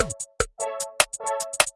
うん。